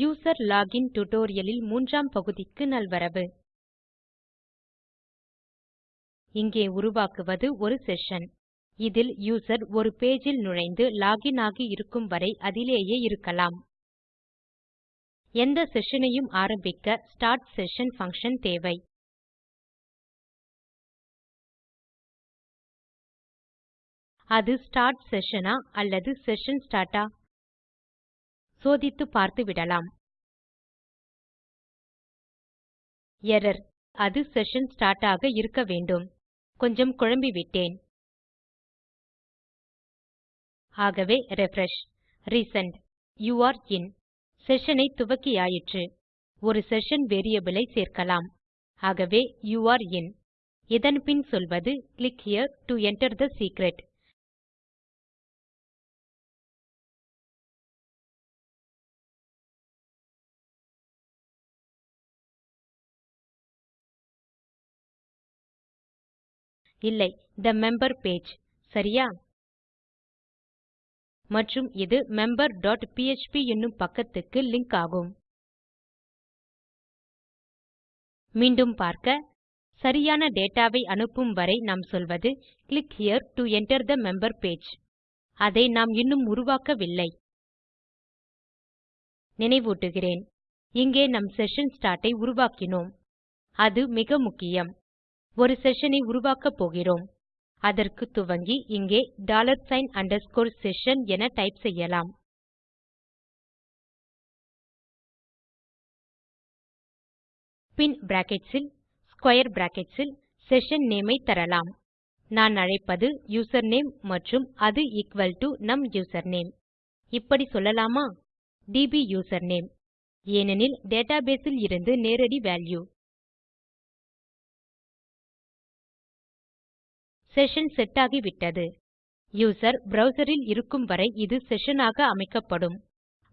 User login tutorialலில் மூன்றாம் பகுதிக்கு நல்வரவு. இங்கே உருவாக்குவது ஒரு செஷன். இதில் யூசர் ஒரு பேஜில் நுழைந்து லாகின் ஆகி இருக்கும் வரை அதிலேயே இருக்கலாம். எந்த செஷனையும் ஆரம்பிக்க ஸ்டார்ட் செஷன் பங்ஷன் தேவை. அது ஸ்டார்ட் செஷனா அல்லது செஷன் ஸ்டார்ட் ஆ சோதித்து பார்த்துவிடலாம். எரர் அது செஷன் ஸ்டார்ட் ஆக இருக்க வேண்டும். கொஞ்சம் குழம்பிவிட்டேன். ஆகவே refresh resent you are in session ஐ துவக்கியாயிற்று. ஒரு செஷன் வேரியபிள் ஐ சேர்க்கலாம். ஆகவே யூ ஆர் இன் இதன் பின் சொல்வது click here to enter the secret இல்லை the மெம்பர் பேஜ் சரியா? மற்றும் இது மெம்பர் டாட் என்னும் பக்கத்துக்கு லிங்க் ஆகும். மீண்டும் பார்க்க. சரியான டேட்டாவை அனுப்பும் வரை நாம் சொல்வது click here to enter the member page அதை நாம் இன்னும் உருவாக்கவில்லை. நினைவூட்டுகிறேன். இங்கே நம் செஷன் ஸ்டார்ட் ஐ உருவாக்கினோம். அது மிக முக்கியம். ஒரு செஷன் ஐ உருவாக்கப் போகிறோம். அதற்கு துவங்கி இங்கே டாலர் சைன் அண்டர்ஸ்கோர் செஷன் என டைப் செய்யலாம். பின் brackets square square brackets session name ஐ தரலாம். நான் அழைப்பது யூசர்நேம் மற்றும் அது எக்குவல் டோ நம் யூசர்நேம் இப்படி சொல்லலாமா? டிபி யூசர்நேம் ஏனெனில் டேட்டாபேஸ் ல் இருந்து நேரடி வால்யூ செஷன் செட் ஆகிவிட்டது. யூசர் browser இருக்கும் வரை இது செஷன் ஆக அமைக்கப்படும்.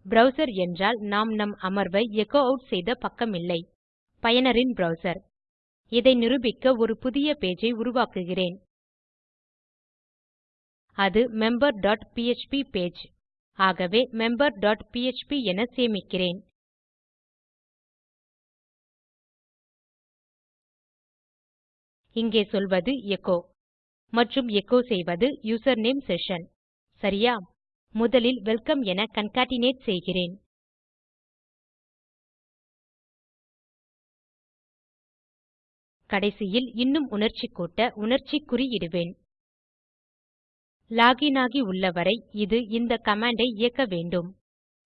browser என்றால் நாம் நம் அமர்வை எச்சோ ஆட் செய்த பக்கமில்லை. பயனரின் browser இதை நிரூபிக்க ஒரு புதிய பேஜ் ஐ உருவாக்குகிறேன். அது மெம்பர் டாட் பிஎச்பி பேஜ். ஆகவே மெம்பர் டாட் பிஎச்பி என சேமிக்கிறேன். இங்கே சொல்வது எச்சோ மற்றும் எக்கோ செய்வது யூசர்நேம் செஷன். சரியா? முதலில் வெல்கம் என கான்கேட்னேட் செய்கிறேன். கடைசியில் இன்னும் உணர்ச்சி கூட்ட உணர்ச்சி குறியிடுவேன் லாகின் லாக் இன் ஆகி உள்ளவரை இது இந்த கமாண்டை இயக்க வேண்டும்.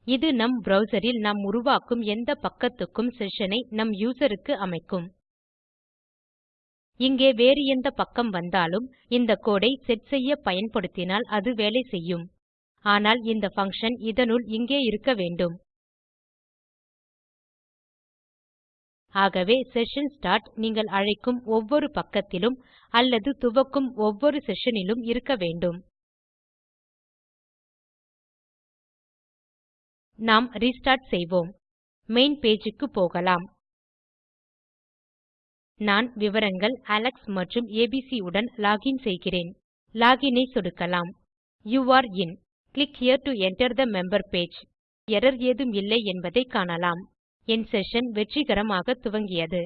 இது நம் ப்ரவ்சர் நாம் உருவாக்கும் எந்த பக்கத்துக்கும் செஷனை நம் யூசருக்கு அமைக்கும். இங்கே வேறு எந்த பக்கம் வந்தாலும் இந்த கோடை செட் செய்ய பயன்படுத்தினால் அது வேலை செய்யும். ஆனால் இந்த பங்ஷன் இதனுள் இங்கே இருக்க வேண்டும். ஆகவே செஷன் ஸ்டார்ட் நீங்கள் அழைக்கும் ஒவ்வொரு பக்கத்திலும் அல்லது துவக்கும் ஒவ்வொரு செஷனிலும் இருக்க வேண்டும். நாம் ரெஸ்டார்ட் செய்வோம். மெயின் பேஜ் க்கு போகலாம். நான் விவரங்கள் அலெக்ஸ் மற்றும் ஏபிசி உடன் லாகின் செய்கிறேன். லாக் ஐ சொடுக்கலாம். You are in click here to enter the member page error ஏதும் இல்லை என்பதை காணலாம். என் செஷன் வெற்றிகரமாக துவங்கியது.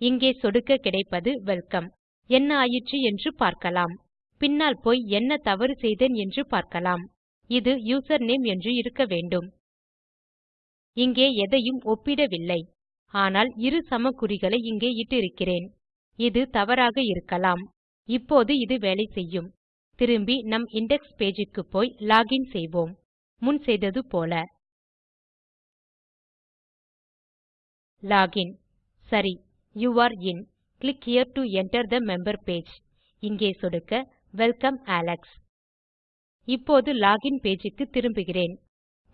இங்கே சொடுக்க கிடைப்பது வெல்கம் என்ன ஆயிற்று என்று பார்க்கலாம். பின்னால் போய் என்ன தவறு செய்தேன் என்று பார்க்கலாம். இது யூசர்நேம் என்று இருக்க வேண்டும். இங்கே எதையும் ஒப்பிடவில்லை. ஆனால் இரு சமக்குறிகளை இங்கே இட்டிருக்கிறேன். இது தவறாக இருக்கலாம். இப்போது இது வேலை செய்யும். திரும்பி நம் இண்டெக்ஸ் பேஜ் க்கு போய் லாகின் செய்வோம். முன் செய்தது போல. லாகின் சரி you are in click here to enter the member page இங்கே சொடுக்க வெல்கம் அலெக்ஸ் இப்போது லாகின் இன் பேஜ் க்கு திரும்புகிறேன்.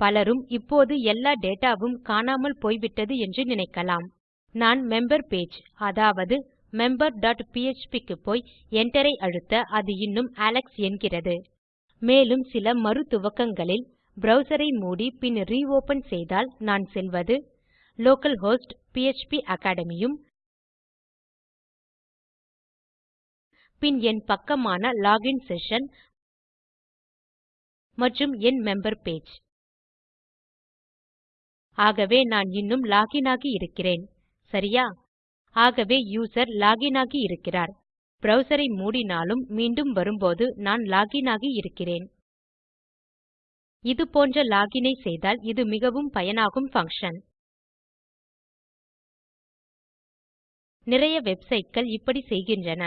பலரும் இப்போது எல்லா டேட்டாவும் காணாமல் போய்விட்டது என்று நினைக்கலாம். நான் மெம்பர் பேஜ் அதாவது மெம்பர் க்கு போய் Enter ஐ அழுத்த அது இன்னும் அலெக்ஸ் என்கிறது. மேலும் சில மறு துவக்கங்களில் ஐ மூடி பின் ரியோப்பன் செய்தால் நான் செல்வது லோக்கல்ஹோஸ்ட் பிஎச்பி அக்காடமி யும் பின் என் பக்கமான லாகின் செஷன் மற்றும் என் மெம்பர் பேஜ் ஆகவே நான் இன்னும் லாகின் ஆகி இருக்கிறேன். சரியா? ஆகவே யூசர் லாகின் ஆகி இருக்கிறார். browser மூடினாலும் மீண்டும் வரும்போது நான் லாகின் ஆகி இருக்கிறேன். இது போன்ற லாகின் ஐ செய்தால் இது மிகவும் பயனாகும் பங்ஷன் நிறைய வெப்சைட்கள் இப்படி செய்கின்றன.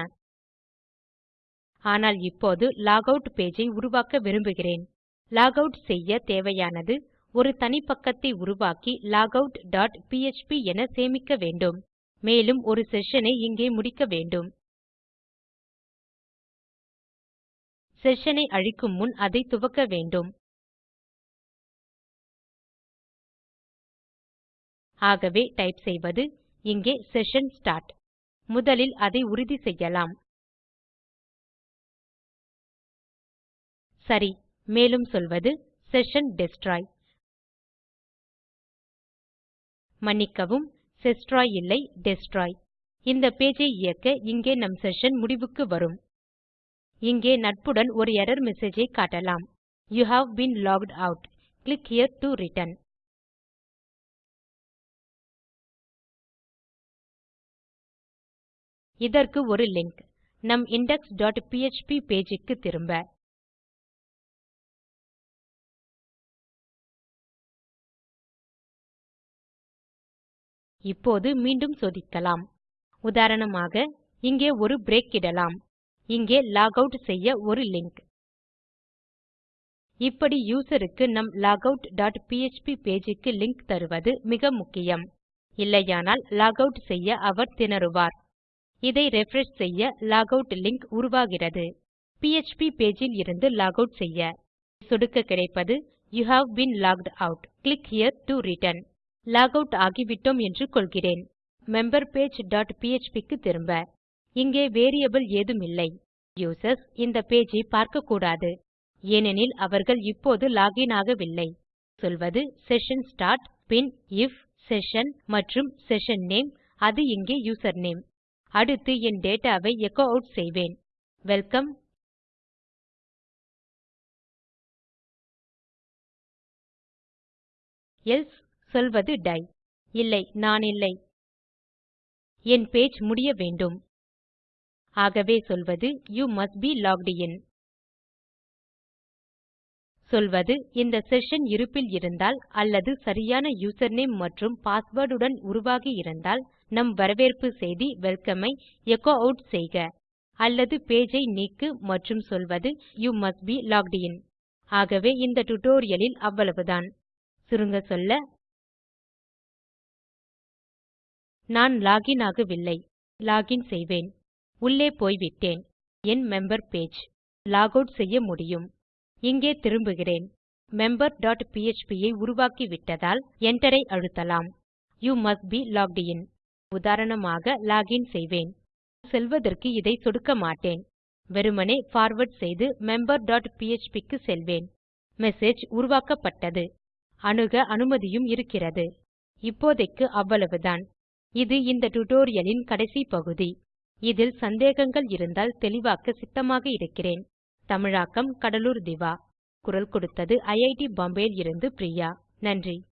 ஆனால் இப்போது லாகவுட் பேஜ் ஐ உருவாக்க விரும்புகிறேன். லாகவுட் செய்ய தேவையானது ஒரு தனிப்பக்கத்தை உருவாக்கி logout.php டாட் என சேமிக்க வேண்டும். மேலும் ஒரு செஷனை இங்கே முடிக்க வேண்டும். செஷனை அழிக்கும் முன் அதை துவக்க வேண்டும். ஆகவே டைப் செய்வது இங்கே செஷன் ஸ்டார்ட் முதலில் அதை உறுதி செய்யலாம். சரி மேலும் சொல்வது செஷன் டெஸ்ட்ராய் மன்னிக்கவும் செஸ்ட்ராய் இல்லை டெஸ்ட்ராய் இந்த பேஜ் ஐ இயக்க இங்கே நம் செஷன் முடிவுக்கு வரும். இங்கே நட்புடன் ஒரு எர்ரர் மெசேஜ் ஐ காட்டலாம். You have been logged out click here to return இதற்கு ஒரு லிங்க். நம் இண்டெக்ஸ் டாட் பிஎச்பி பேஜ் க்கு திரும்ப. இப்போது மீண்டும் சோதிக்கலாம். உதாரணமாக இங்கே ஒரு பிரேக் இடலாம். இங்கே லாக் அவுட் செய்ய ஒரு லிங்க் இப்படி யூசருக்கு நம் logout.php டாட் பேஜ் க்கு லிங்க் தருவது மிக முக்கியம். இல்லையானால் லாக் அவுட் செய்ய அவர் திணறுவார். இதை ரிஃப்ரெஷ் செய்ய லாக் அவுட் லிங்க் உருவாகிறது பிஎச்பி பேஜ் இருந்து லாக் அவுட் செய்ய. சொடுக்க கிடைப்பது you have been logged out click here to return log ஆகிவிட்டோம் என்று கொள்கிறேன். மெம்பர் பேஜ் டாட் பிஎச்பி க்கு திரும்ப. இங்கே வேரியபிள் ஏதுமில்லை யூசர்ஸ் இந்த பேஜ் ஐ பார்க்கக்கூடாது. ஏனெனில் அவர்கள் இப்போது லாகின் ஆகவில்லை. சொல்வது செஷன் ஸ்டார்ட் பின் இஃப் செஷன் மற்றும் செஷன் நேம் அது இங்கே யூசர்நேம் அடுத்து என் டேட்டா ஐ எச்சோ ஆட் செய்வேன். வெல்கம் எல்சே சொல்வது டை. இல்லை நான் இல்லை. என் பேஜ் முடிய வேண்டும். ஆகவே சொல்வது you must be logged in சொல்வது இந்த செஷன் இருப்பில் இருந்தால் அல்லது சரியான யூசர்நேம் மற்றும் பாஸ்வேர்ட் உடன் உருவாகி இருந்தால் நம் வரவேற்பு செய்தி வெல்கம் ஐ எச்சோ ஆட் செய்க. அல்லது பேஜ் ஐ நீக்கு மற்றும் சொல்வது you must be logged in ஆகவே இந்த டுடோரியலில் அவ்வளவுதான். சுருங்க சொல்ல நான் லாகின் ஆகவில்லை. லாகின் செய்வேன். உள்ளே போய்விட்டேன். என் மெம்பர் பேஜ் லாக் அவுட் செய்ய முடியும். இங்கே திரும்புகிறேன். மெம்பர் டாட் பிஎச்பி ஐ உருவாக்கிவிட்டதால் Enter ஐ அழுத்தலாம். You must be logged in உதாரணமாக லாகின் செய்வேன். செல்வதற்கு இதை சொடுக்க மாட்டேன். வெறுமனே பார்வார்ட் செய்து மெம்பர் டாட் பிஎச்பி க்கு செல்வேன். மெசேஜ் உருவாக்கப்பட்டது. அணுக அனுமதியும் இருக்கிறது. இப்போதைக்கு அவ்வளவுதான். இது இந்த டுடோரியலின் கடைசி பகுதி. இதில் சந்தேகங்கள் இருந்தால் தெளிவாக்க சித்தமாக இருக்கிறேன். தமிழாக்கம் கடலூர் திவா. குரல் கொடுத்தது ஐஐடி பாம்பேவில் இருந்து பிரியா. நன்றி.